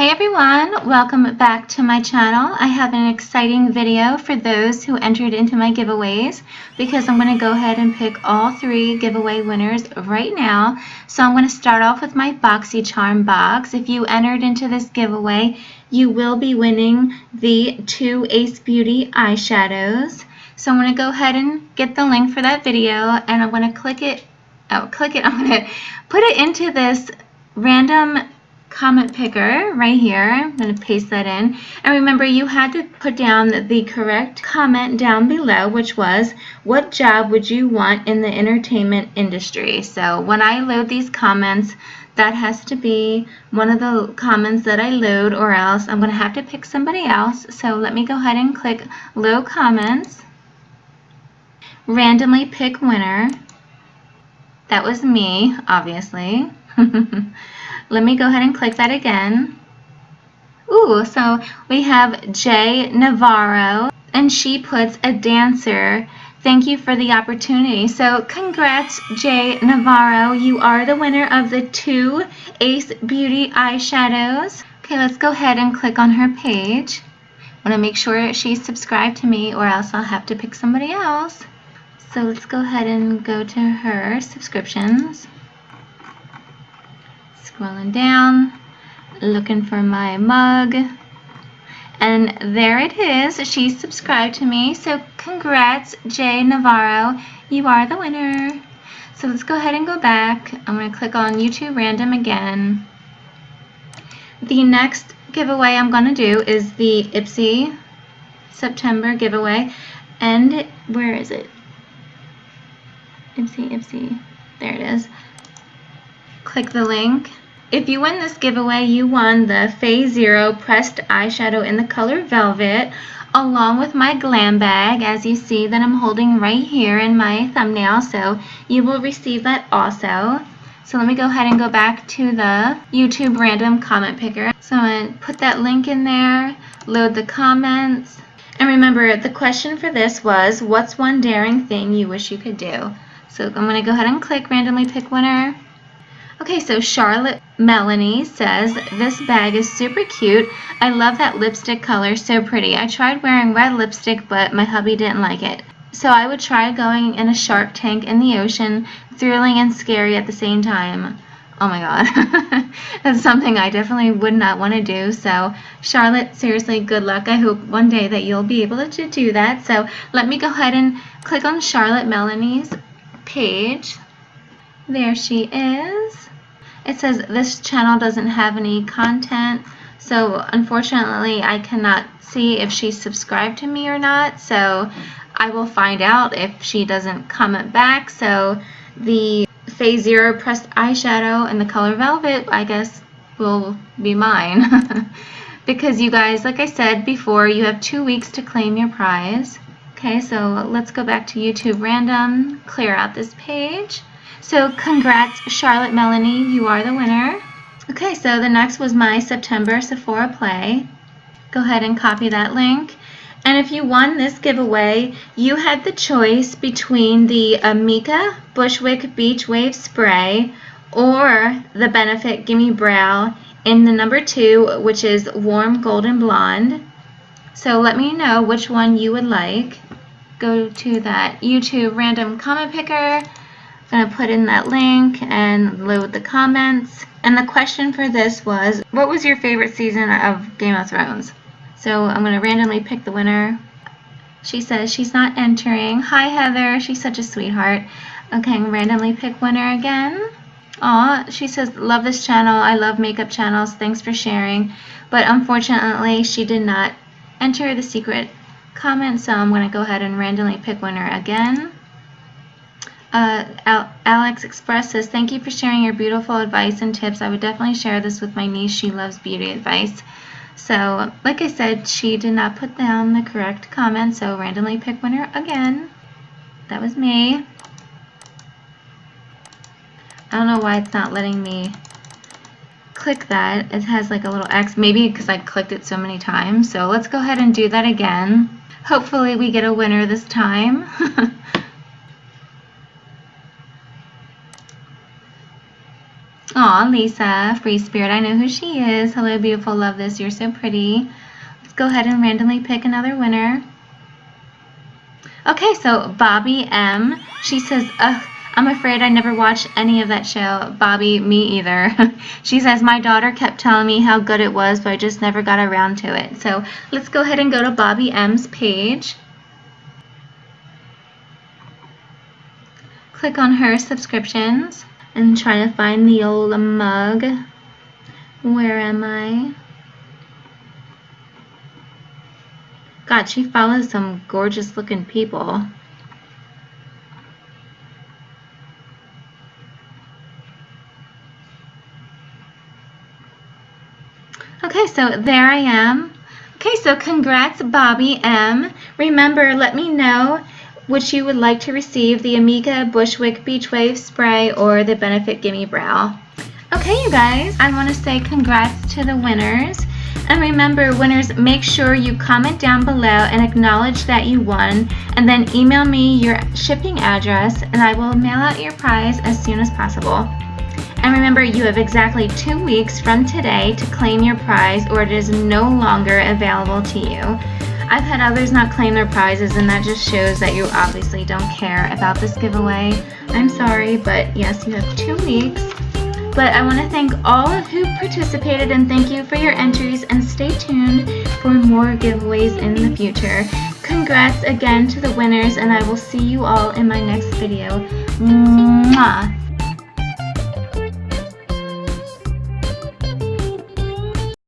Hey everyone, welcome back to my channel. I have an exciting video for those who entered into my giveaways because I'm going to go ahead and pick all three giveaway winners right now. So I'm going to start off with my BoxyCharm box. If you entered into this giveaway, you will be winning the two Ace Beauty eyeshadows. So I'm going to go ahead and get the link for that video and I'm going to click it, oh, click it, I'm going to put it into this random comment picker right here. I'm going to paste that in. And remember, you had to put down the correct comment down below, which was, what job would you want in the entertainment industry? So when I load these comments, that has to be one of the comments that I load or else I'm going to have to pick somebody else. So let me go ahead and click load comments. Randomly pick winner. That was me, obviously. Let me go ahead and click that again. Ooh, so we have Jay Navarro, and she puts a dancer. Thank you for the opportunity. So congrats, Jay Navarro. You are the winner of the two Ace Beauty eyeshadows. Okay, let's go ahead and click on her page. I want to make sure she's subscribed to me or else I'll have to pick somebody else. So let's go ahead and go to her subscriptions scrolling down, looking for my mug. And there it is. She subscribed to me. So congrats, Jay Navarro. You are the winner. So let's go ahead and go back. I'm going to click on YouTube Random again. The next giveaway I'm going to do is the Ipsy September giveaway. And where is it? Ipsy, Ipsy. There it is. Click the link if you win this giveaway, you won the Phase Zero Pressed Eyeshadow in the color Velvet, along with my glam bag, as you see that I'm holding right here in my thumbnail, so you will receive that also. So let me go ahead and go back to the YouTube random comment picker. So I'm going to put that link in there, load the comments, and remember the question for this was, what's one daring thing you wish you could do? So I'm going to go ahead and click randomly pick winner. Okay, so Charlotte Melanie says, this bag is super cute. I love that lipstick color, so pretty. I tried wearing red lipstick, but my hubby didn't like it. So I would try going in a shark tank in the ocean, thrilling and scary at the same time. Oh my god. That's something I definitely would not want to do. So Charlotte, seriously, good luck. I hope one day that you'll be able to do that. So let me go ahead and click on Charlotte Melanie's page. There she is. It says this channel doesn't have any content so unfortunately I cannot see if she's subscribed to me or not. So I will find out if she doesn't comment back. So the phase zero pressed eyeshadow in the color velvet I guess will be mine. Because you guys like I said before you have two weeks to claim your prize. Okay so let's go back to YouTube random clear out this page so congrats, Charlotte Melanie. You are the winner. Okay, so the next was my September Sephora Play. Go ahead and copy that link. And if you won this giveaway, you had the choice between the Amika Bushwick Beach Wave Spray or the Benefit Gimme Brow in the number two, which is Warm Golden Blonde. So let me know which one you would like. Go to that YouTube random comment picker going to put in that link and load the comments. And the question for this was, what was your favorite season of Game of Thrones? So I'm going to randomly pick the winner. She says she's not entering. Hi, Heather. She's such a sweetheart. Okay, I'm randomly pick winner again. Aw, she says, love this channel. I love makeup channels. Thanks for sharing. But unfortunately, she did not enter the secret comment, so I'm going to go ahead and randomly pick winner again. Uh, Alex Express says, thank you for sharing your beautiful advice and tips. I would definitely share this with my niece. She loves beauty advice. So, like I said, she did not put down the correct comment, so randomly pick winner again. That was me. I don't know why it's not letting me click that. It has like a little X, maybe because I clicked it so many times. So let's go ahead and do that again. Hopefully we get a winner this time. Aw, Lisa, Free Spirit, I know who she is. Hello, beautiful, love this, you're so pretty. Let's go ahead and randomly pick another winner. Okay, so Bobby M, she says, ugh, I'm afraid I never watched any of that show. Bobby, me either. she says, my daughter kept telling me how good it was, but I just never got around to it. So let's go ahead and go to Bobby M's page. Click on her subscriptions and trying to find the old mug. Where am I? God, she follows some gorgeous looking people. Okay, so there I am. Okay, so congrats, Bobby M. Remember, let me know which you would like to receive, the Amika Bushwick Beach Wave Spray or the Benefit Gimme Brow. Okay, you guys, I want to say congrats to the winners. And remember, winners, make sure you comment down below and acknowledge that you won, and then email me your shipping address, and I will mail out your prize as soon as possible. And remember, you have exactly two weeks from today to claim your prize or it is no longer available to you. I've had others not claim their prizes and that just shows that you obviously don't care about this giveaway. I'm sorry, but yes, you have two weeks. But I want to thank all of who participated and thank you for your entries and stay tuned for more giveaways in the future. Congrats again to the winners and I will see you all in my next video. Mwah!